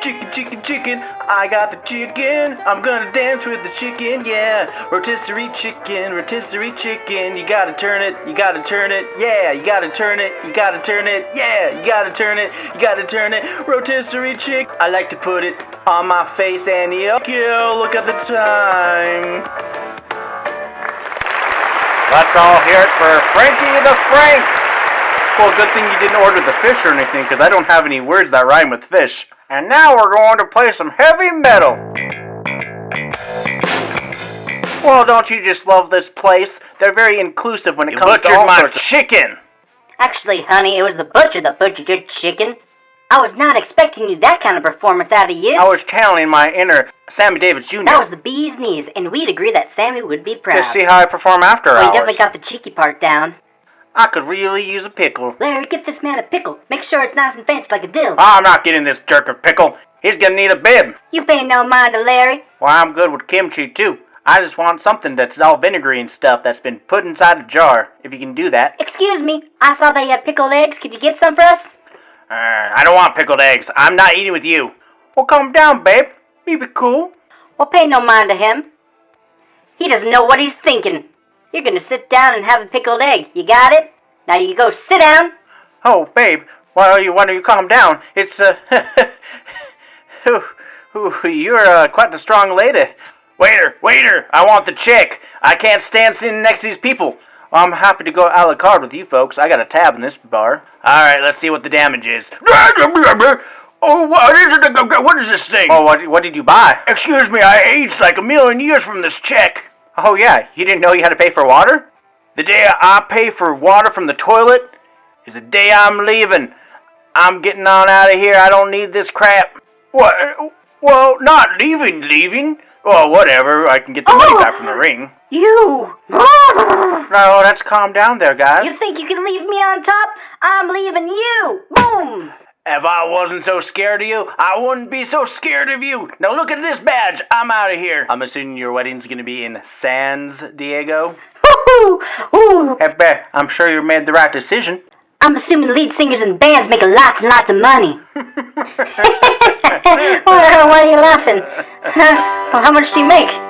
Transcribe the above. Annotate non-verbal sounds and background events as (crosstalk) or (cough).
Chicken, chicken, chicken, I got the chicken. I'm gonna dance with the chicken, yeah. Rotisserie chicken, rotisserie chicken. You gotta turn it, you gotta turn it, yeah. You gotta turn it, you gotta turn it, yeah. You gotta turn it, you gotta turn it. Rotisserie chick. I like to put it on my face and yo, look at the time. Let's all hear it for Frankie the Frank. Well, good thing you didn't order the fish or anything, because I don't have any words that rhyme with fish. And now we're going to play some heavy metal. Well, don't you just love this place? They're very inclusive when it You comes to butchered all my sorts of- chicken. Actually, honey, it was the butcher that butchered your chicken. I was not expecting you that kind of performance out of you. I was channeling my inner Sammy Davis Jr. That was the bee's knees, and we'd agree that Sammy would be proud. to see how I perform after well, you definitely got the cheeky part down. I could really use a pickle. Larry, get this man a pickle. Make sure it's nice and fancy like a dill. I'm not getting this jerk a pickle. He's gonna need a bib. You pay no mind to Larry. Well, I'm good with kimchi too. I just want something that's all vinegary and stuff that's been put inside a jar. If you can do that. Excuse me, I saw they had pickled eggs. Could you get some for us? Uh, I don't want pickled eggs. I'm not eating with you. Well, calm down, babe. You be cool. Well, pay no mind to him. He doesn't know what he's thinking. You're gonna sit down and have a pickled egg. You got it? Now you go sit down. Oh, babe. Why are you? Why don't you calm down? It's uh. (laughs) ooh, ooh, you're uh, quite a strong lady. Waiter, waiter! I want the chick. I can't stand sitting next to these people. I'm happy to go a la carte with you folks. I got a tab in this bar. All right, let's see what the damage is. (laughs) Oh, what is it? What is this thing? Oh, what, what did you buy? Excuse me, I aged like a million years from this check. Oh yeah, you didn't know you had to pay for water? The day I pay for water from the toilet is the day I'm leaving. I'm getting on out of here. I don't need this crap. What? Well, not leaving, leaving. Well, whatever. I can get the money Oh! back from the oh, ring. You! No, let's calm down there, guys. You think you can leave me on top? I'm leaving you! Boom! If I wasn't so scared of you, I wouldn't be so scared of you. Now look at this badge. I'm out of here. I'm assuming your wedding's gonna be in Sans Diego. Woo-hoo! Ooh. Hey, eh, babe, I'm sure you made the right decision. I'm assuming lead singers and bands make lots and lots of money. (laughs) (laughs) why are you laughing? Huh? (laughs) Well, how much do you make?